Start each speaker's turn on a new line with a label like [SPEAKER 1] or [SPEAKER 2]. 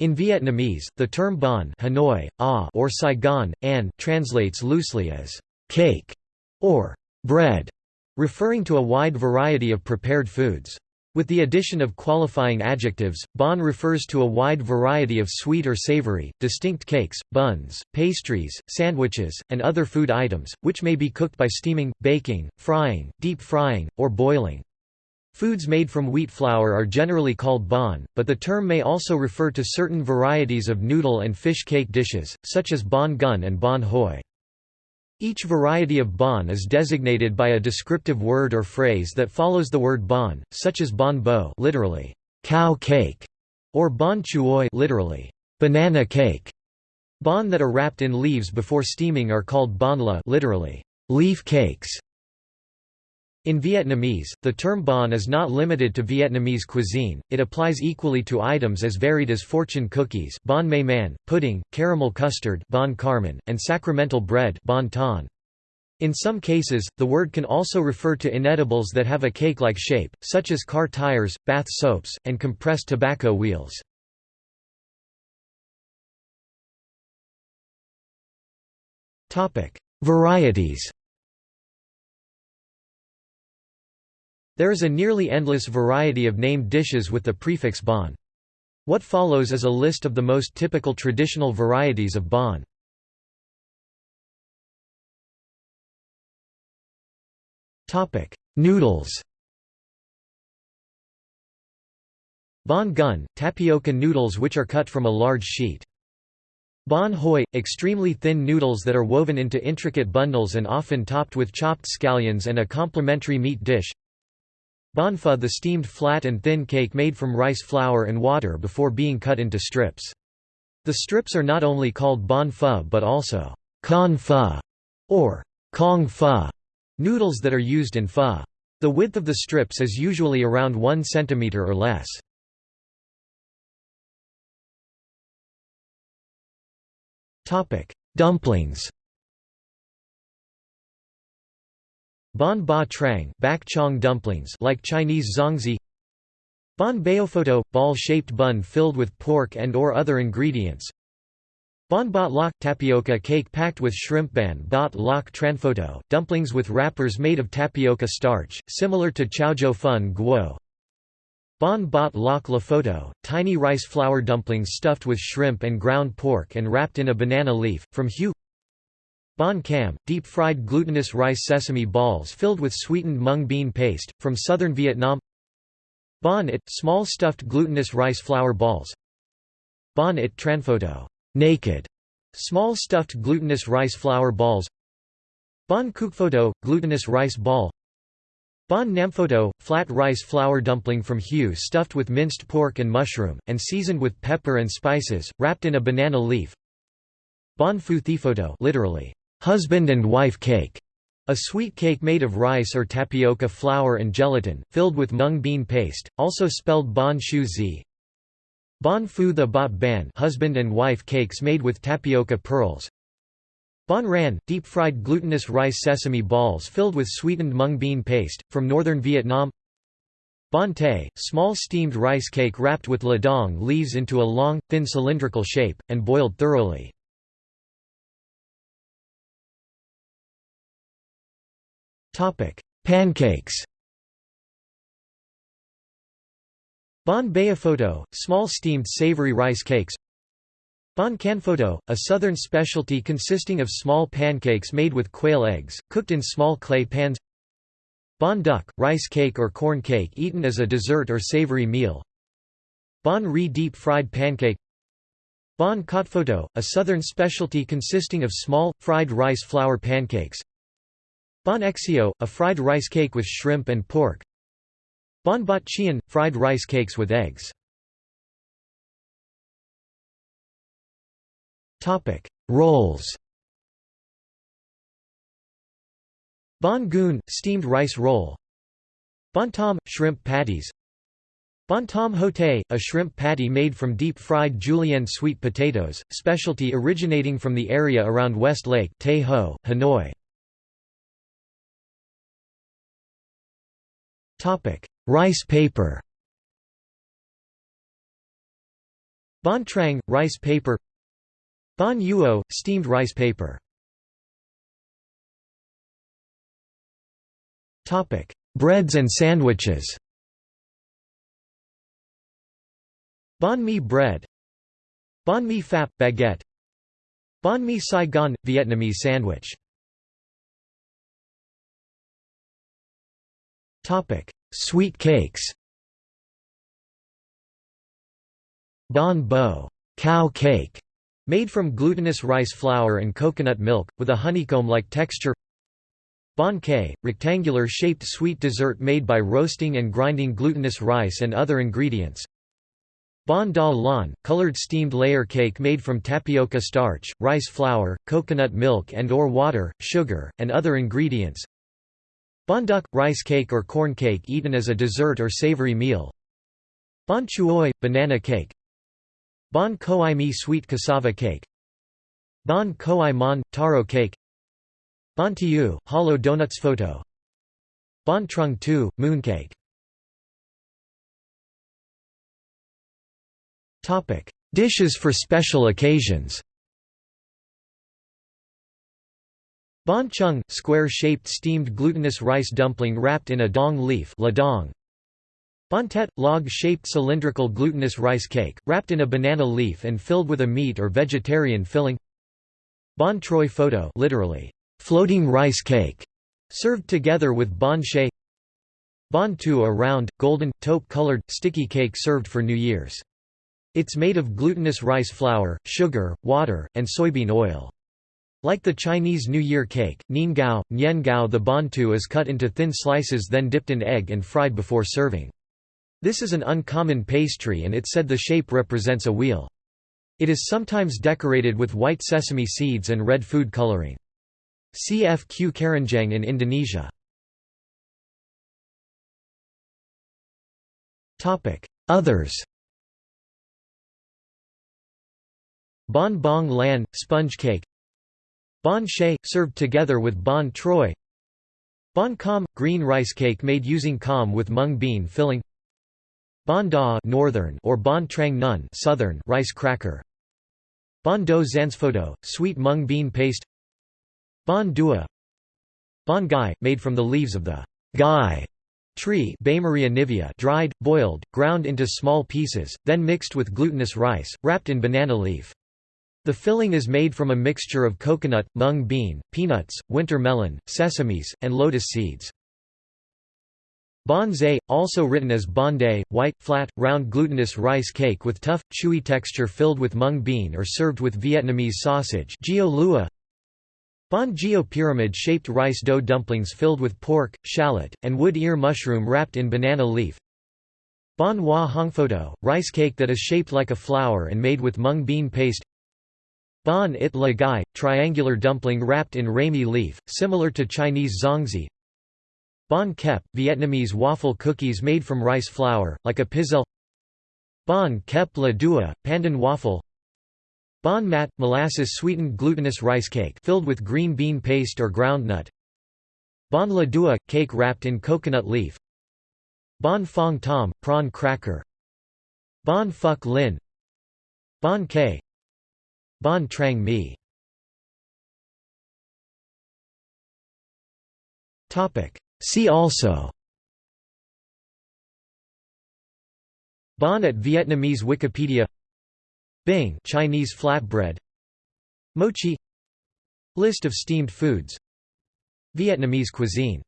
[SPEAKER 1] In Vietnamese, the term bánh Hanoi, ah, or Saigon, an translates loosely as cake or bread, referring to a wide variety of prepared foods. With the addition of qualifying adjectives, bánh refers to a wide variety of sweet or savory, distinct cakes, buns, pastries, sandwiches, and other food items, which may be cooked by steaming, baking, frying, deep frying, or boiling. Foods made from wheat flour are generally called bánh, but the term may also refer to certain varieties of noodle and fish cake dishes, such as bánh gun and bánh hoi. Each variety of bánh is designated by a descriptive word or phrase that follows the word bánh, such as bánh bo literally, cow cake, or bánh chuoi literally, banana cake. Bánh that are wrapped in leaves before steaming are called bánh la literally, leaf cakes. In Vietnamese, the term bánh is not limited to Vietnamese cuisine, it applies equally to items as varied as fortune cookies bánh may man, pudding, caramel custard bánh carmen, and sacramental bread bánh ton. In some cases, the word can also refer to inedibles that have a cake-like shape, such as car tires, bath soaps, and compressed tobacco wheels. Varieties There is a nearly endless variety of named dishes with the prefix bánh. What follows is a list of the most typical traditional varieties of bánh. Noodles Bánh gun, tapioca noodles which are cut from a large sheet. Bánh hoi, extremely thin noodles that are woven into intricate bundles and often topped with chopped scallions and a complementary meat dish. Pho the steamed flat and thin cake made from rice flour and water before being cut into strips. The strips are not only called pho but also con pho or kong pho noodles that are used in pho. The width of the strips is usually around 1 cm or less. Dumplings Bánh ba trang bak chong dumplings like Chinese zongzi Bánh baophoto – ball-shaped bun filled with pork and or other ingredients. Bánh bot lok – tapioca cake packed with shrimp ban bot lok tranphoto – dumplings with wrappers made of tapioca starch, similar to Chaozhou fun guo. Bánh bot lok photo – tiny rice flour dumplings stuffed with shrimp and ground pork and wrapped in a banana leaf, from Huế Bánh cam, deep-fried glutinous rice sesame balls filled with sweetened mung bean paste, from southern Vietnam. Bánh it, small stuffed glutinous rice flour balls. Bánh it tranphoto naked, small stuffed glutinous rice flour balls. Bánh photo, glutinous rice ball. Bánh namphoto, flat rice flour dumpling from Huế stuffed with minced pork and mushroom, and seasoned with pepper and spices, wrapped in a banana leaf. Bánh phu thiphoto literally, husband and wife cake, a sweet cake made of rice or tapioca flour and gelatin, filled with mung bean paste, also spelled bánh shu zi. Bánh phu the bot ban husband and wife cakes made with tapioca pearls. Bánh ran, deep-fried glutinous rice sesame balls filled with sweetened mung bean paste, from northern Vietnam Bánh tay, small steamed rice cake wrapped with ladong leaves into a long, thin cylindrical shape, and boiled thoroughly. Pancakes. Bánh photo, small steamed savory rice cakes. Bánh photo, a southern specialty consisting of small pancakes made with quail eggs, cooked in small clay pans. Bánh duc, rice cake or corn cake eaten as a dessert or savory meal. Bánh ri deep-fried pancake. Bánh photo, a southern specialty consisting of small, fried rice flour pancakes Bánh xèo, a fried rice cake with shrimp and pork. Bánh bot chien, fried rice cakes with eggs. Rolls Bánh cuốn, steamed rice roll. Bánh tom, shrimp patties. Bánh tom hote, a shrimp patty made from deep-fried julienne sweet potatoes, specialty originating from the area around West Lake Tay Ho, Hanoi. Topic: Rice paper. Bánh trang, rice paper Bánh uo, steamed rice paper Topic: Breads and sandwiches Bánh mì bread Bánh mì phap baguette Bánh mì Saigon Vietnamese sandwich Sweet cakes. Bánh bo. Cow cake. Made from glutinous rice flour and coconut milk with a honeycomb-like texture. Bánh cay, rectangular-shaped sweet dessert made by roasting and grinding glutinous rice and other ingredients. Bánh da lan, colored steamed layer cake made from tapioca starch, rice flour, coconut milk and or water, sugar, and other ingredients. Bánh duc, rice cake or corn cake eaten as a dessert or savory meal. Bánh chuối, banana cake. Bánh khoai mi sweet cassava cake. Bánh khoai mon, taro cake. Bánh tieu, hollow donuts photo. Bánh trung thu, mooncake. Dishes for special occasions. Bánh chung, square-shaped steamed glutinous rice dumpling wrapped in a dong leaf ladong. Bánh tét, log-shaped cylindrical glutinous rice cake, wrapped in a banana leaf and filled with a meat or vegetarian filling. Bánh trôi photo literally, floating rice cake, served together with bánh chay. Bánh tu a round, golden, taupe-colored, sticky cake served for New Year's. It's made of glutinous rice flour, sugar, water, and soybean oil. Like the Chinese New Year cake, niangao, niangao the bánh tu is cut into thin slices then dipped in egg and fried before serving. This is an uncommon pastry and it's said the shape represents a wheel. It is sometimes decorated with white sesame seeds and red food coloring. CFQ Keranjang in Indonesia. Others Bánh bông lan, sponge cake Bánh chay, served together with bánh trôi Bánh cơm, green rice cake made using cơm with mung bean filling. Bánh Da northern or bánh trang nun southern rice cracker. Bánh do photo, sweet mung bean paste. Bánh dua. Bánh gai, made from the leaves of the gai tree. Nivea dried, boiled, ground into small pieces, then mixed with glutinous rice, wrapped in banana leaf. The filling is made from a mixture of coconut, mung bean, peanuts, winter melon, sesames, and lotus seeds. Bánh also written as bonday, white, flat, round glutinous rice cake with tough, chewy texture filled with mung bean or served with Vietnamese sausage. Bánh gio pyramid-shaped rice dough dumplings filled with pork, shallot, and wood ear mushroom wrapped in banana leaf. Bánh hoa hongphoto, rice cake that is shaped like a flower and made with mung bean paste Bánh it la gai, triangular dumpling wrapped in rami leaf, similar to Chinese zongzi. Bánh kep, Vietnamese waffle cookies made from rice flour, like a pizzelle. Bánh kep la dua, pandan waffle. Bánh mat, molasses-sweetened glutinous rice cake filled with green bean paste or groundnut. Bánh la dua, cake wrapped in coconut leaf. Bánh phang tom, prawn cracker. Bánh phuc linh. Bánh cay, Bánh trang mi. See also. Bánh at Vietnamese Wikipedia. Bing Chinese flatbread. Mochi. List of steamed foods. Vietnamese cuisine